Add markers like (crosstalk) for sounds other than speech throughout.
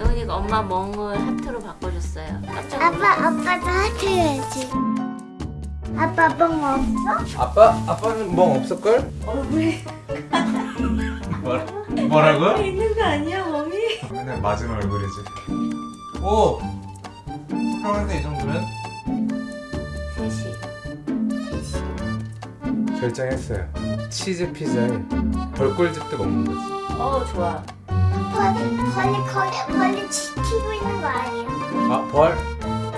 영훈이가 엄마 멍을 하트로 바꿔줬어요. 깜짝 아빠 아빠도 하트 해야지. 아빠 뻥 없어? 아빠 아빠는 멍 없을걸? 얼굴에 뭐라, 뭐라고? 있는 거 아니야 멍이? 맨날 맞은 얼굴이지. 오 수평한데 이 정도면 3시. 결정했어요. 치즈 피자에 벌꿀즙도 먹는 거지. 어 좋아. 벌이 벌이 거기 벌이 지키고 있는 거 아니야? 아 벌?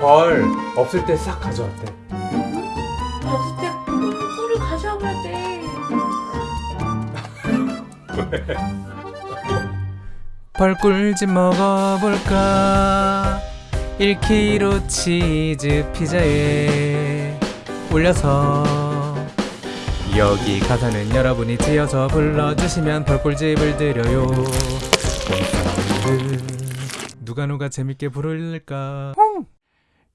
벌 없을 때 싹 가져왔대. 없을 때 꿀을 가져와야 돼. (laughs) 벌꿀집 먹어볼까 1kg 치즈 피자에 올려서 여기 가사는 여러분이 지어서 불러주시면 벌꿀집을 드려요 누가 누가 재밌게 부를까?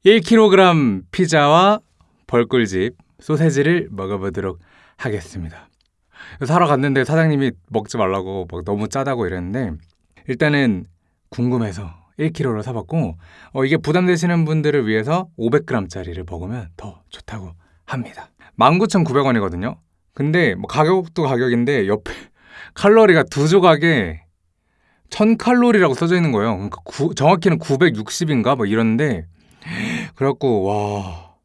1kg 피자와 벌꿀집 소세지를 먹어보도록 하겠습니다. 사러 갔는데 사장님이 먹지 말라고 막 너무 짜다고 이랬는데 일단은 궁금해서 1kg로 사봤고 어, 이게 부담되시는 분들을 위해서 500g짜리를 먹으면 더 좋다고 합니다. 19,900원이거든요. 근데 뭐 가격도 가격인데 옆에 (laughs) 칼로리가 두 조각에 1000칼로리라고 써져 있는 거예요. 그러니까 구- 정확히는 960인가? 뭐 이런데. 그래갖고 와.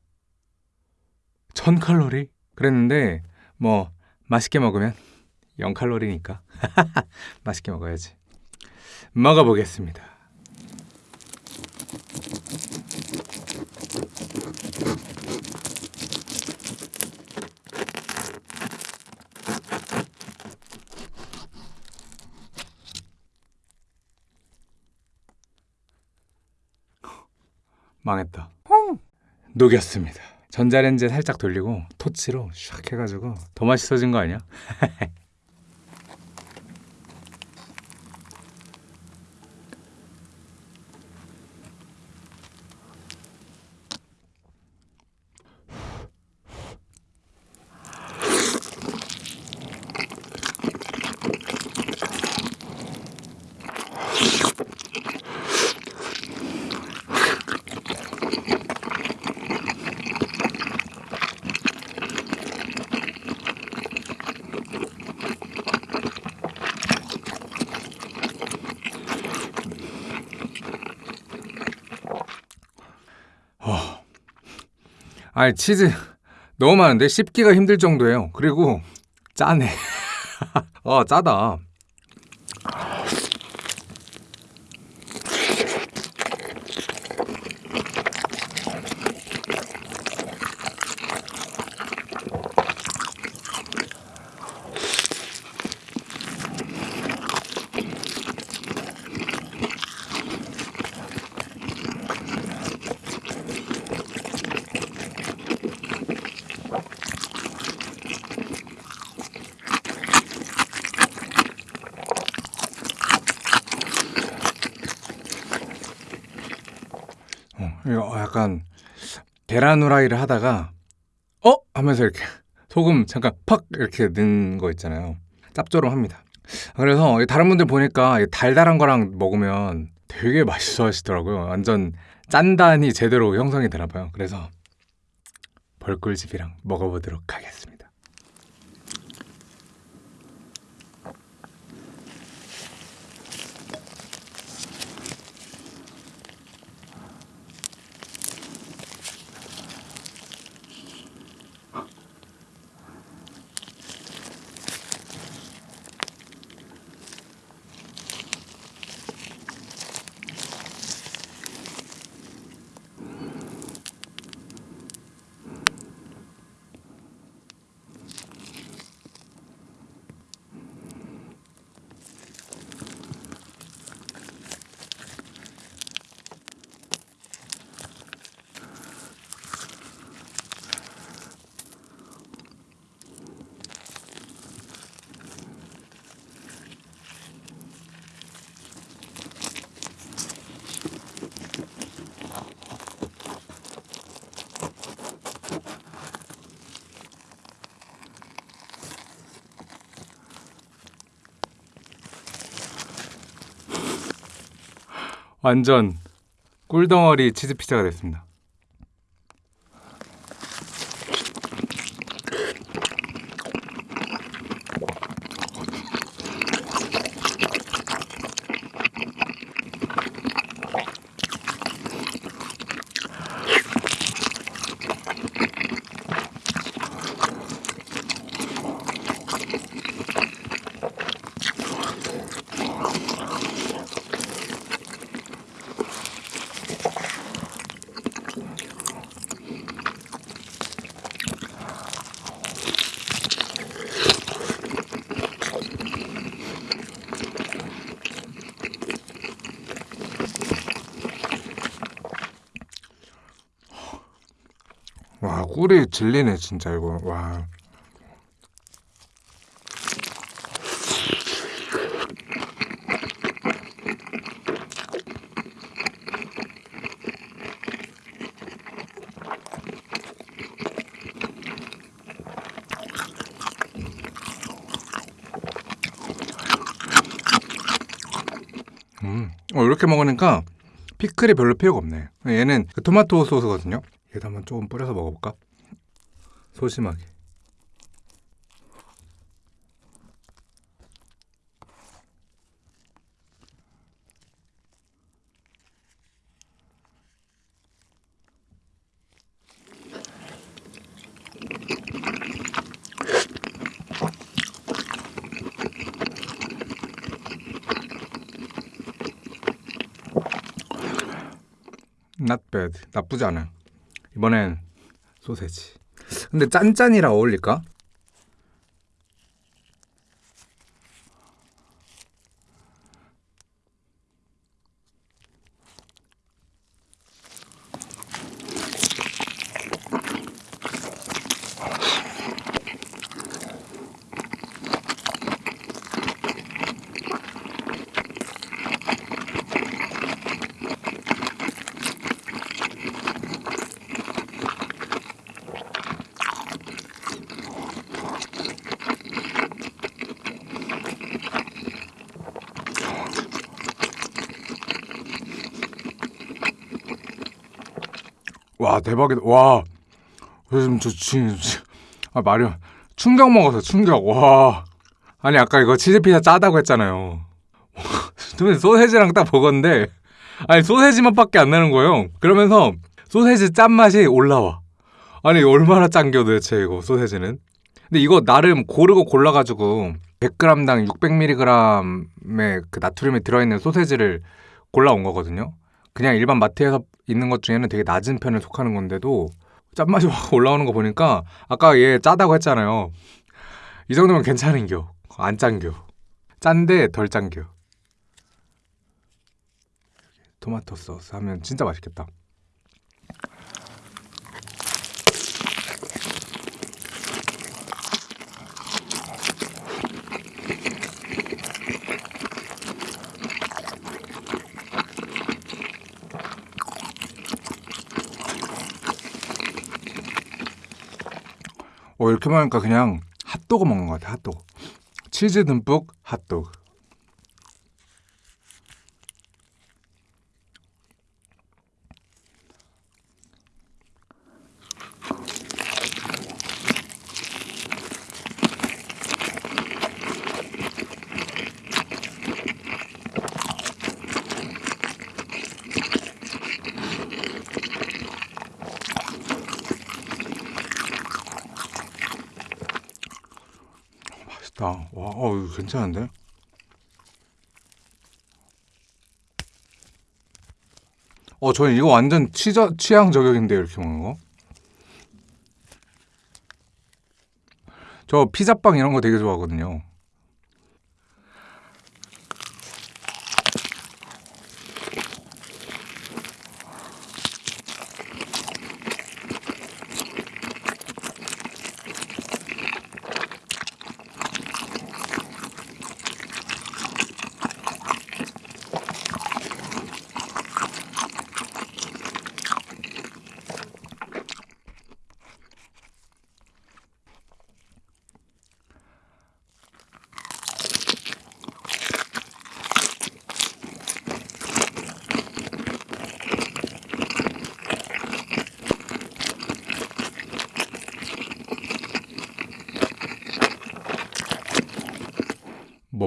1000칼로리? 그랬는데 뭐 맛있게 먹으면 0칼로리니까. (laughs) 맛있게 먹어야지. 먹어보겠습니다 망했다. 녹였습니다. 전자레인지에 살짝 돌리고 토치로 샥 해가지고 더 맛있어진 거 아니야? (laughs) 아니 치즈 너무 많은데 씹기가 힘들 정도예요. 그리고 짜네. (laughs) 어 짜다 어, 이거 약간 계란 후라이를 하다가 어? 하면서 이렇게 소금 잠깐 팍 이렇게 넣은 거 있잖아요. 짭조름합니다. 그래서 다른 분들 보니까 이 달달한 거랑 먹으면 되게 맛있어 하시더라고요. 완전 짠단이 제대로 형성이 되나 봐요. 그래서 벌꿀집이랑 먹어보도록 하겠습니다 완전 꿀덩어리 치즈 피자가 됐습니다. 와 꿀이 질리네 진짜 이거 와. 음, 어, 이렇게 먹으니까 피클이 별로 필요가 없네. 얘는 그 토마토 소스거든요. 얘도 한번 조금 뿌려서 먹어볼까? 소심하게. Not bad. 나쁘지 않아요. 이번엔 소세지. 근데 짠짠이랑 어울릴까? 와 대박이다. 와 요즘 저 지금 아 말이 충격 먹어서 충격. 와 아니 아까 이거 치즈 피자 짜다고 했잖아요. (laughs) 근데 소세지랑 딱 먹었는데 아니 소세지 맛밖에 안 나는 거예요. 그러면서 소세지 짠 맛이 올라와. 아니 얼마나 짠겨 도대체 이거 소세지는. 근데 이거 나름 고르고 골라가지고 100g당 600mg의 그 나트륨이 들어있는 소세지를 골라온 거거든요. 그냥 일반 마트에서 있는 것 중에는 되게 낮은 편에 속하는 건데도 짠맛이 확 올라오는 거 보니까 아까 얘 짜다고 했잖아요. 이 정도면 괜찮은겨. 안 짠겨. 짠데 덜 짠겨. 토마토 소스 하면 진짜 맛있겠다. 어, 이렇게 먹으니까 그냥 핫도그 먹는 것 같아, 핫도그. 치즈 듬뿍 핫도그. 맛있다. 와, 어, 이거 괜찮은데? 어, 저는 이거 완전 취저, 취향 저격인데 이렇게 먹는 거. 저 피자빵 이런 거 되게 좋아하거든요.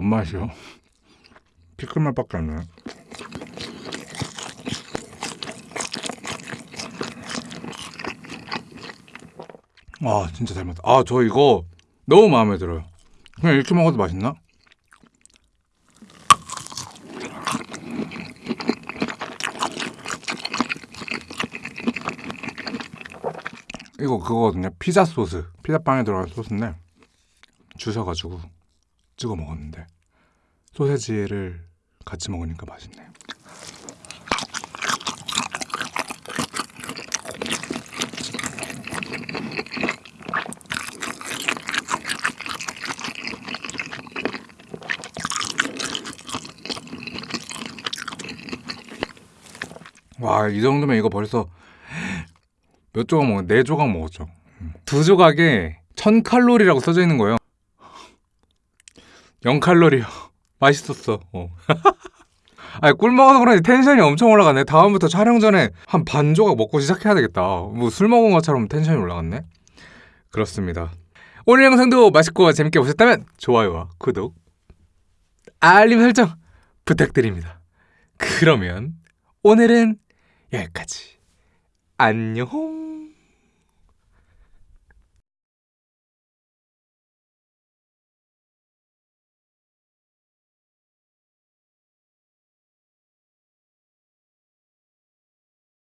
맛이요? 피클 맛밖에 안 나요. 아 진짜 잘 맞다. 아 저 이거 너무 마음에 들어요. 그냥 이렇게 먹어도 맛있나? 이거 그거거든요. 피자 소스. 피자빵에 들어간 소스인데 주셔가지고 찍어 먹었는데 소세지를 같이 먹으니까 맛있네요. 와, 이 정도면 이거 벌써 몇 조각 먹었? 네 조각 먹었죠. 음. 두 조각에 천 칼로리라고 써져 있는 거예요. 0 칼로리요. 맛있었어. 어. (laughs) 아니 꿀 먹어서 그런지 텐션이 엄청 올라가네. 다음부터 촬영 전에 한 반 조각 먹고 시작해야 되겠다. 뭐 술 먹은 것처럼 텐션이 올라갔네. 그렇습니다. 오늘 영상도 맛있고 재밌게 보셨다면 좋아요와 구독, 알림 설정 부탁드립니다. 그러면 오늘은 여기까지. 안녕.